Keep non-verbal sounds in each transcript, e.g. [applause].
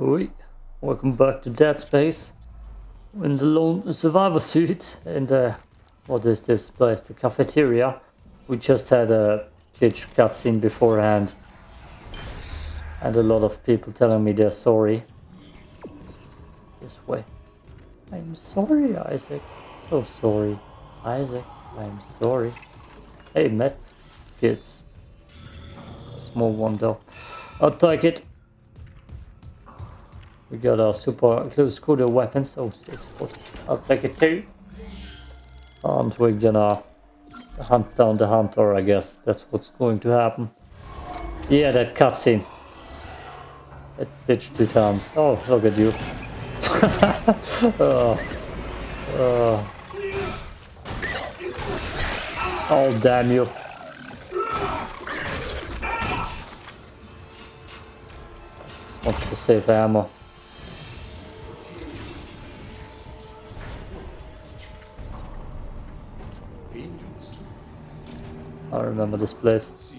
Oi, welcome back to Dead Space. In the lone survivor suit and uh, what is this place? The cafeteria. We just had a glitch cutscene beforehand. And a lot of people telling me they're sorry. This way. I'm sorry, Isaac. So sorry. Isaac, I'm sorry. Hey, Matt. Kids. Small one though. I'll take it. We got our super close quarter weapons. Oh, six. I'll take it too. And we're gonna hunt down the hunter, I guess. That's what's going to happen. Yeah, that cutscene. It pitched two times. Oh, look at you. [laughs] oh. Oh. oh, damn you. Want to save ammo. I remember this place.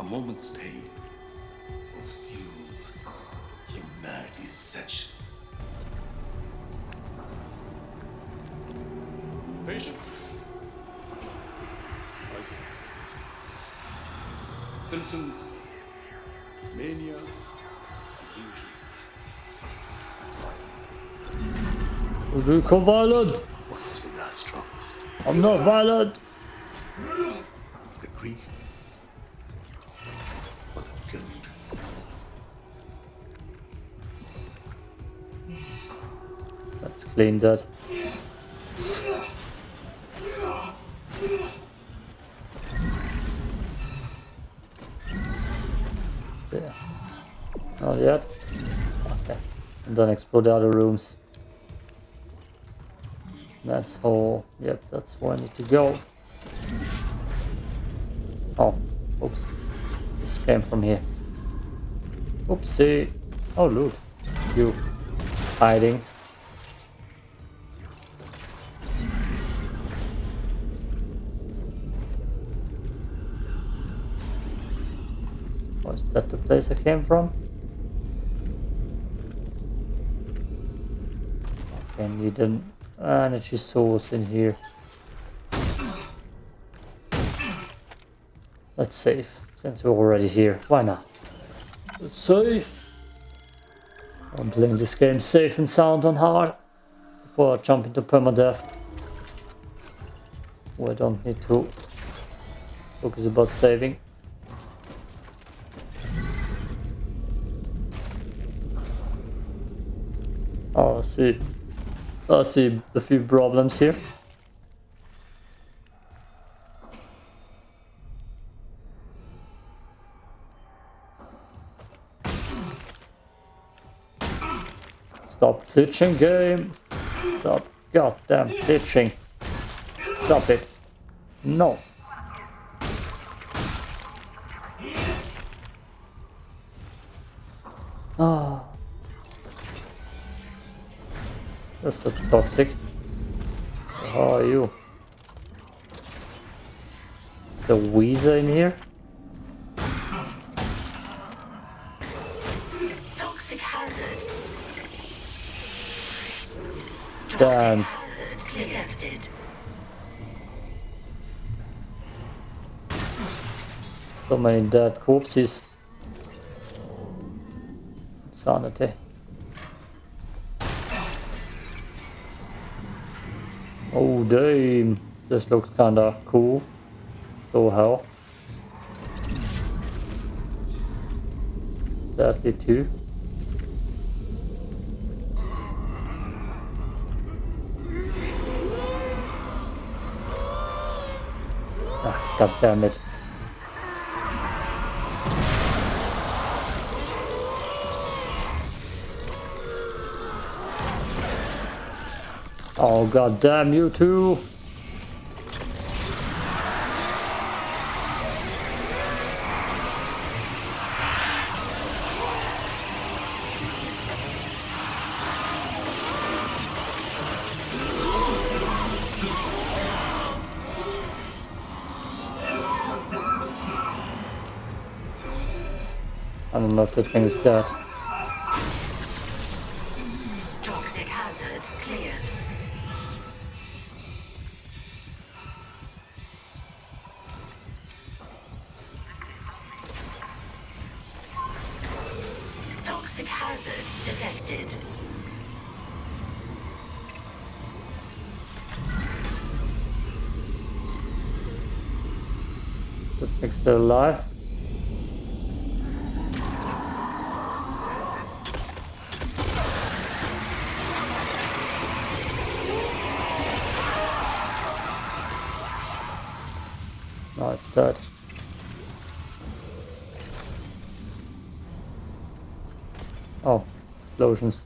A moment's pain will fuel humanity's ascension. Patient? Isaac. Symptoms? Mania? Delusion? Du kom violent! It not strongest? I'm not violent! The grief? Or the guilt? Let's clean that. There. Not yet. Okay. And then explore the other rooms. That's all. Yep, that's where I need to go. Oh, oops. This came from here. Oopsie. Oh, look. You hiding. Was that the place I came from? Okay, need an Ah, energy source in here. Let's save, since we're already here. Why not? Let's save. I'm playing this game safe and sound on hard before I jump into permadeath. We don't need to focus about saving. Oh, see. I see a few problems here. Stop glitching game. Stop goddamn glitching. Stop it. No. That's not toxic. How are you? The Weezer in here? Toxic hazard. Damn. So many dead corpses. Sanity. Oh damn, this looks kinda cool. So how? Deadly too. Ah, God damn it. Oh god damn you two! I don't know if the thing is dead. Still alive. No, it's dead. Oh, explosions.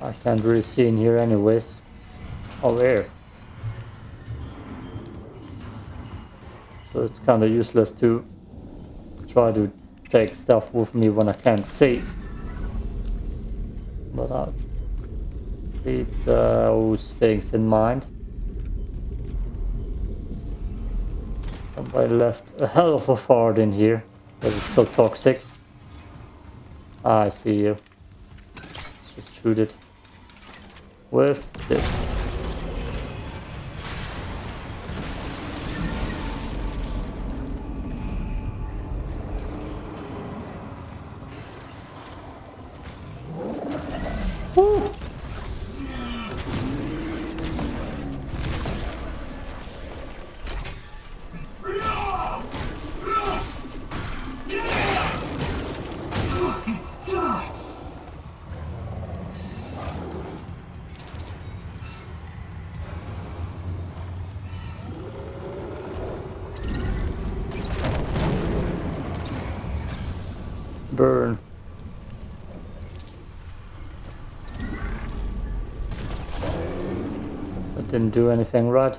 I can't really see in here anyways. Oh, there. So it's kind of useless to try to take stuff with me when I can't see. But I'll keep uh, those things in mind. Somebody left a [laughs] hell of a fart in here because it's so toxic. I see you. Let's just shoot it with this. Uhul! Didn't do anything right.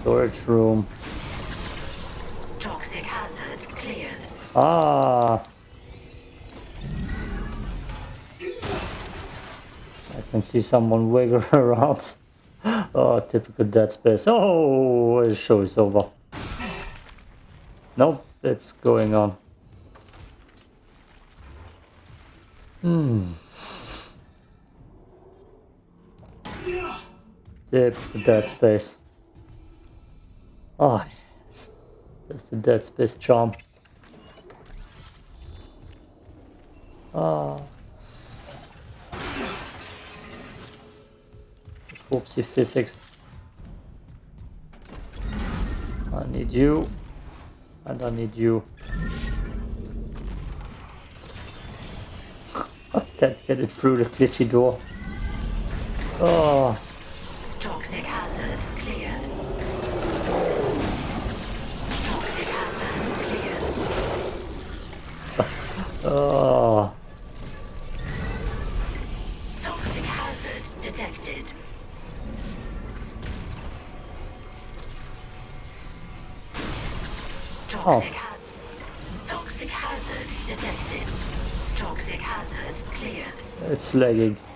Storage room. Toxic hazard cleared. Ah! I can see someone wiggle [laughs] around. Oh, typical Dead Space. Oh, the show is over. Nope, it's going on. Hmm. Typical Dead Space. Oh, yes. That's the Dead Space charm. Ah. Whoopsie physics. I need you. And I need you. [laughs] I can't get it through the glitchy door. Oh, oh. Toxic hazard detected. Toxic oh. hazard. Toxic hazard detected. Toxic hazard cleared. It's lagging. [laughs]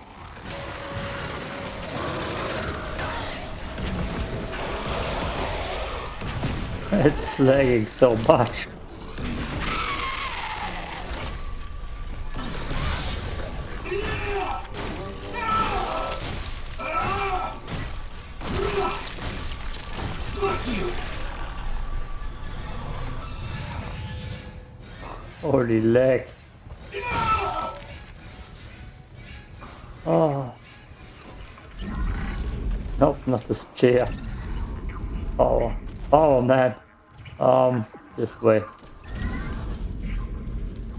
It's lagging so much. Oh. Nope, not this chair. Oh, oh man. Um, this way.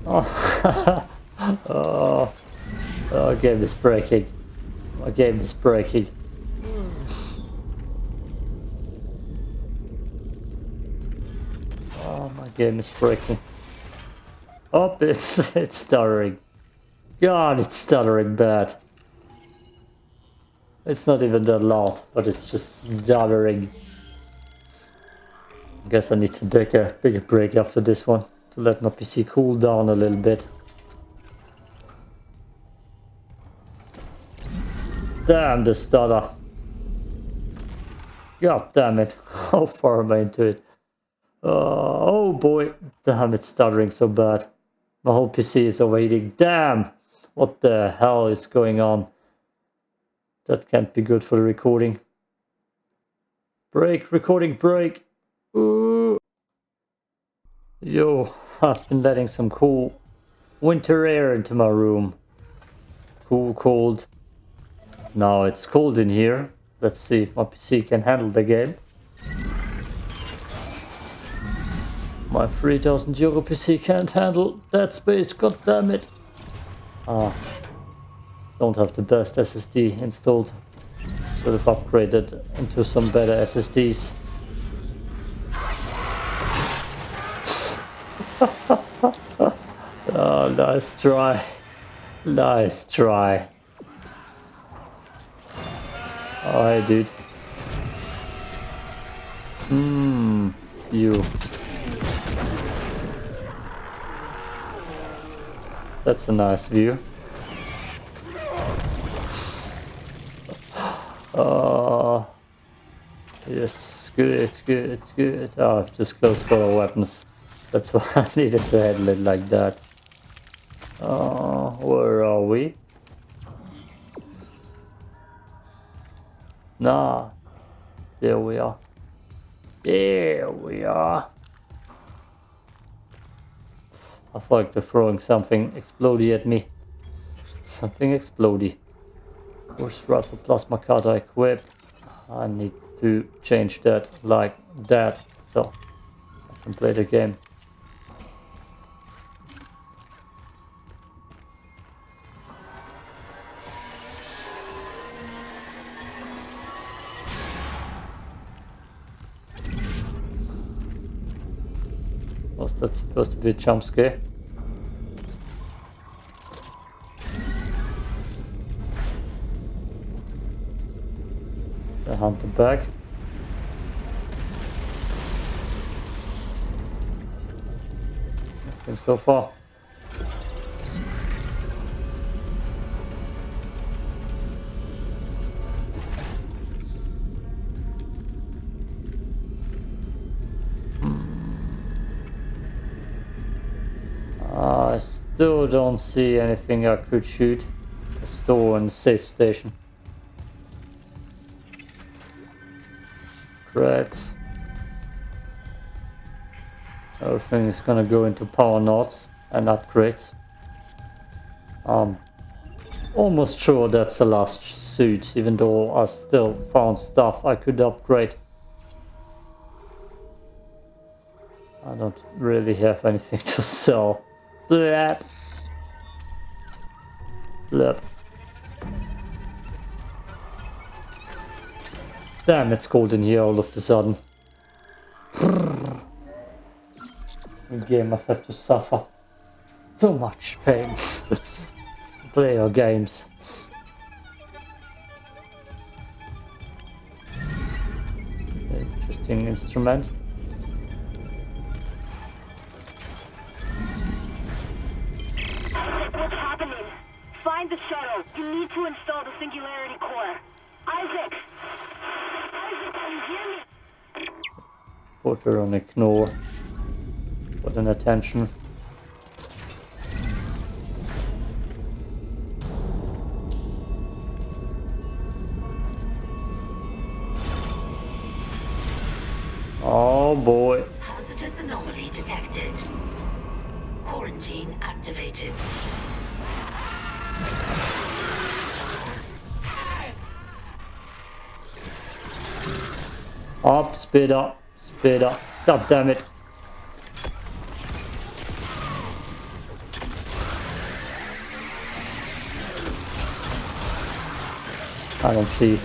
Oh, [laughs] oh, oh, game is breaking. My game is breaking. Oh, my game is breaking. Oh, it's [laughs] it's stuttering. God, it's stuttering bad. It's not even that loud, but it's just stuttering. I guess I need to take a bigger break after this one to let my PC cool down a little bit. Damn the stutter. God damn it. [laughs] How far am I into it? Uh, oh boy, damn, it's stuttering so bad. My whole PC is overheating. Damn! What the hell is going on? That can't be good for the recording. Break, recording break. Ooh. Yo, I've been letting some cool winter air into my room. Cool, cold. Now it's cold in here. Let's see if my PC can handle the game. My 3000 euro PC can't handle that space, god damn it. Ah, don't have the best SSD installed. Should have upgraded into some better SSDs. [laughs] oh, nice try. Nice try. Oh, hey, dude. Mmm, you. That's a nice view. Oh, yes, good, good, good. Oh, I've just closed for our weapons. That's [laughs] why I needed to handle it like that. Oh, where are we? Nah, there we are. There we are. I feel like they're throwing something explodey at me. Something explodey. Force rifle plasma cutter equipped. I need to change that like that so I can play the game. Was that supposed to be a jump scare? The hunter back. Nothing so far. I still don't see anything I could shoot. A store and safe station. Everything is gonna go into power nodes and upgrades. Um, almost sure that's the last suit, even though I still found stuff I could upgrade. I don't really have anything [laughs] to sell. Blep. Blep. Damn, it's cold in here all of a sudden. The game must have to suffer so much pain to [laughs] play your games. Interesting instrument. What's happening? Find the shuttle. You need to install the singularity core. Isaac, Put her on ignore. Put an attention. Oh boy. Hazardous anomaly detected. Quarantine activated. Up, speed up, speed up. God damn it. I don't see.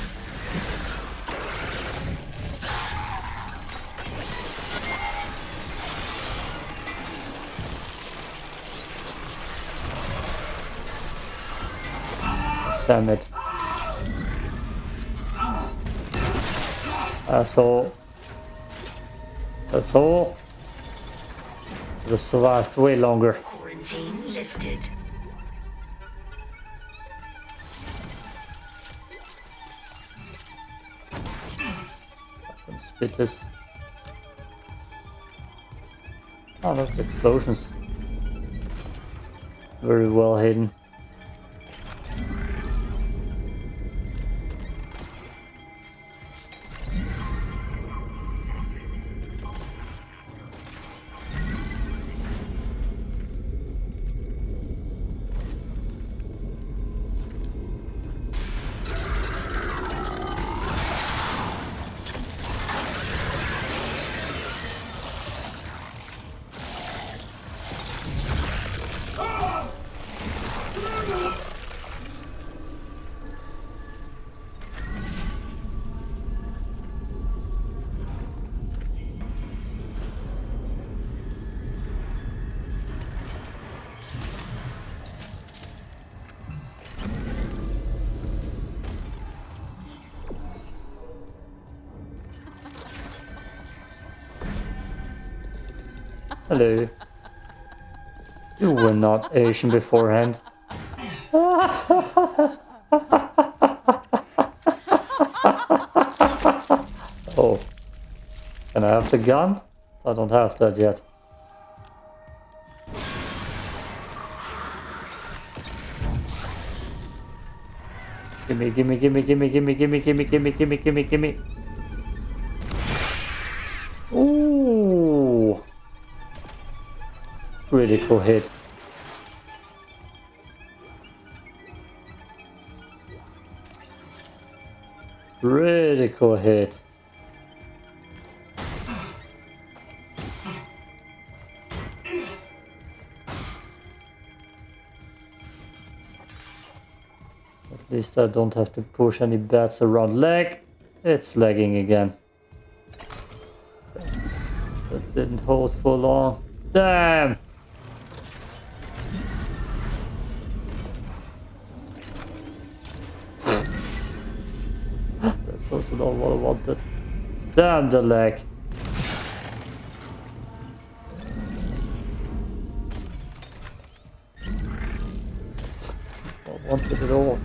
Damn it. Uh, that's all. That's all. this survived way longer quarantine lifted spitters oh look explosions very well hidden Hello. You were not Asian beforehand. [laughs] oh. Can I have the gun? I don't have that yet. Gimme, gimme, gimme, gimme, gimme, gimme, gimme, gimme, gimme, gimme, gimme. Critical hit. Really cool hit. At least I don't have to push any bats around leg. It's lagging again. That didn't hold for long. Damn! That's not what I wanted. Damn the leg. Not wanted at all.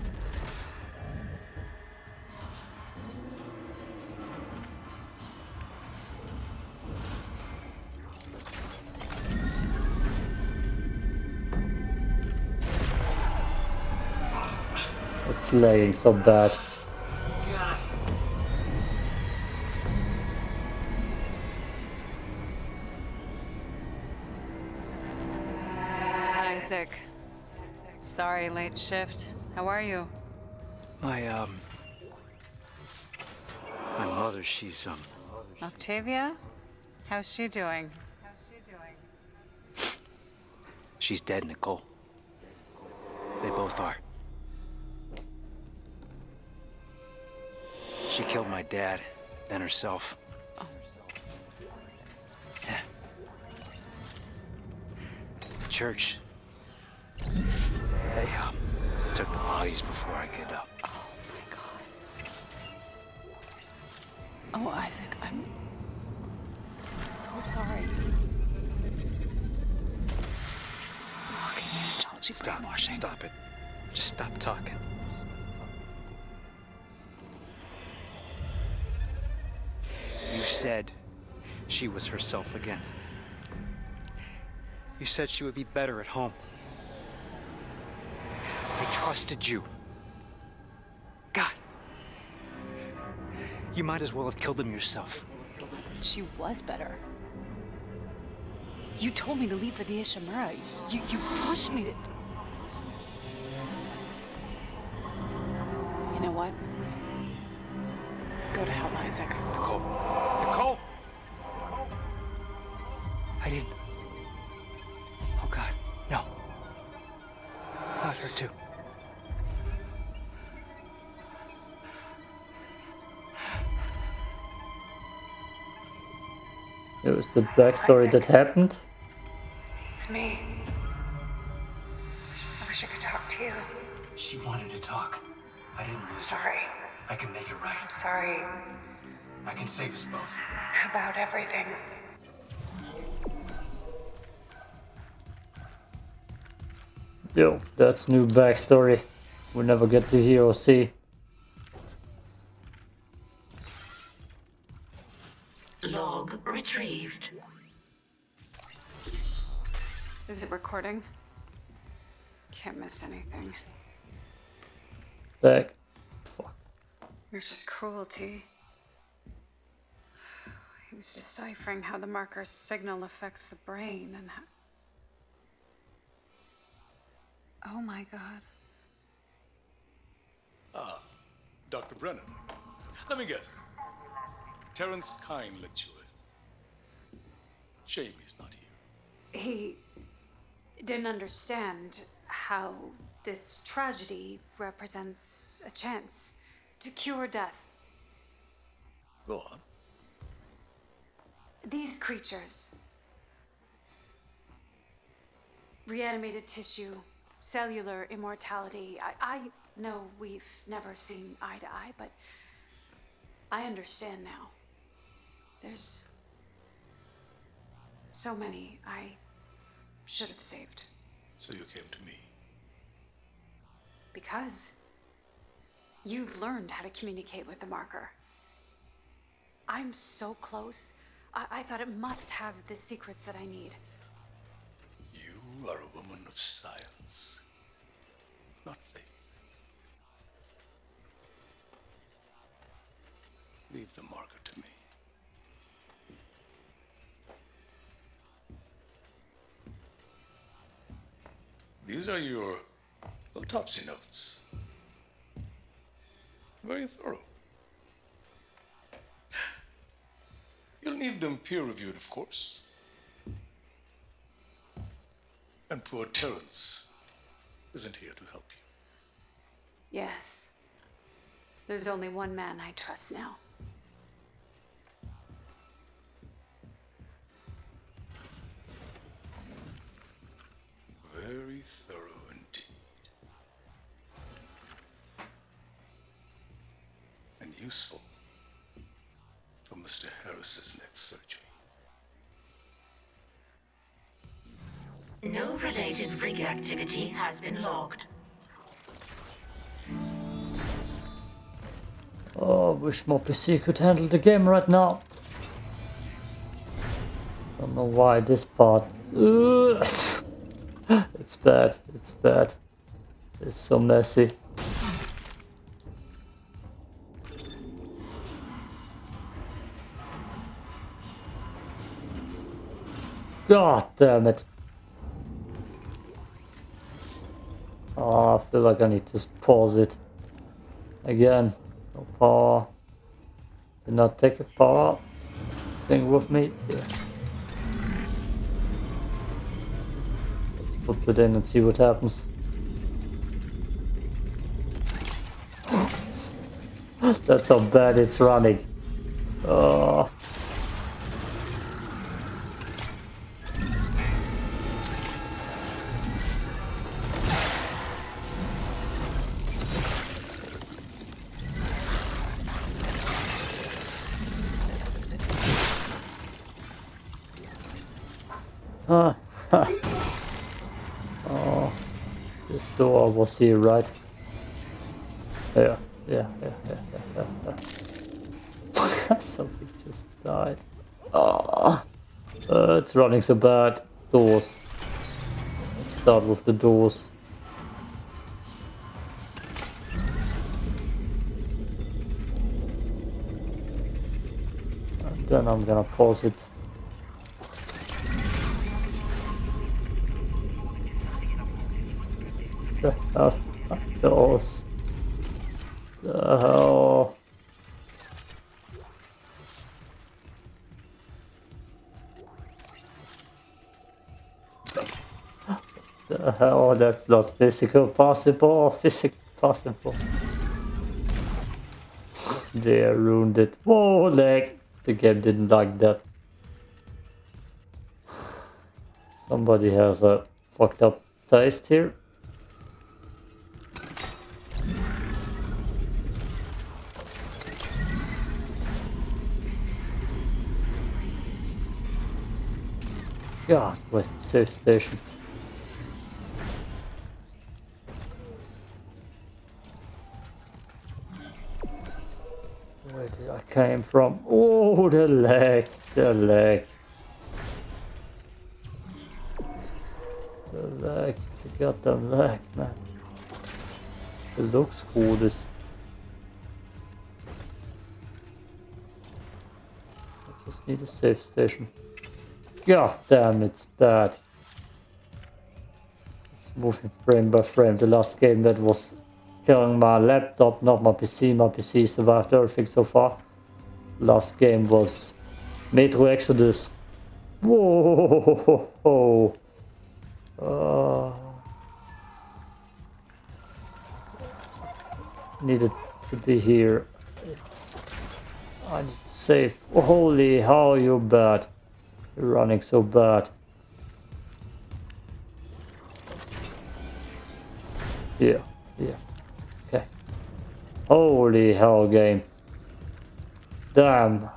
It's lagging so bad. You? My, um... My mother, she's, um... Octavia? How's she doing? She's dead, Nicole. They both are. She killed my dad, then herself. Yeah. The church. Took the bodies before I could, uh... Oh my god. Oh, Isaac, I'm so sorry. Fucking Unitology Stop. brainwashing. Stop it. Just stop talking. You said she was herself again. You said she would be better at home. Trusted you. God. You might as well have killed him yourself. She was better. You told me to leave for the Ishimura. You, you pushed me to... You know what? Go to hell, Isaac. Nicole. It was the backstory that happened. It's me. I wish I could talk to you. She wanted to talk. I didn't listen. Sorry. I can make it right. I'm sorry I can save us both. about everything. Yo, that's new backstory. We'll never get to hear or see. Is it recording? Can't miss anything. Back. Fuck. It's just cruelty. He was deciphering how the marker's signal affects the brain and how. Oh my god. Ah, Dr. Brennan. Let me guess. Terrence Kyne let you in. Shame he's not here. He didn't understand how this tragedy represents a chance to cure death. Go on. These creatures reanimated tissue, cellular immortality. I, I know we've never seen eye to eye, but I understand now. There's so many I should have saved. So you came to me. Because you've learned how to communicate with the marker. I'm so close. I, I thought it must have the secrets that I need. You are a woman of science, not faith. Leave the marker to me. These are your autopsy notes. Very thorough. You'll need them peer reviewed, of course. And poor Terrence isn't here to help you. Yes. There's only one man I trust now. Very thorough indeed. And useful for Mr. Harris's next surgery. No related rig activity has been logged. Oh, I wish my PC could handle the game right now. I don't know why this part. Ugh. It's bad. It's bad. It's so messy. God damn it. Oh, I feel like I need to pause it. Again. No power. Did not take a power thing with me. Yeah. Put it in and see what happens. That's how bad it's running. Oh. Door was here, right? Yeah, yeah, yeah, yeah, yeah, yeah. [laughs] Something just died. Ah, uh, it's running so bad. Doors. Let's start with the doors. And then I'm gonna pause it. The hell those? The hell? The hell? That's not physical possible. Physical possible. They ruined it. Whoa, leg. The game didn't like that. Somebody has a fucked up taste here. Where's the safe station? Where did I came from? Oh, the leg, the leg. The lag, the goddamn lag, man. It looks cool, this. I just need a safe station. God damn, it's bad. It's moving frame by frame. The last game that was killing my laptop, not my PC. My PC survived everything so far. Last game was Metro Exodus. Whoa! Uh, needed to be here. It's, I need to save. Holy how you bad. Running so bad. Yeah, yeah. Okay. Holy hell game. Damn.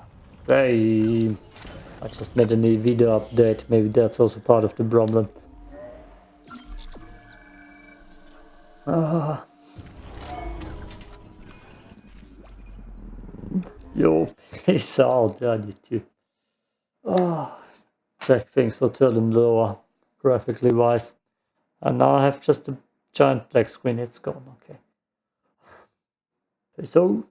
Hey. I just made a new video update. Maybe that's also part of the problem. Ah. Yo, [laughs] peace out, you too. Ah, check things or turn them lower, graphically wise. And now I have just a giant black screen, it's gone, okay. Peace out.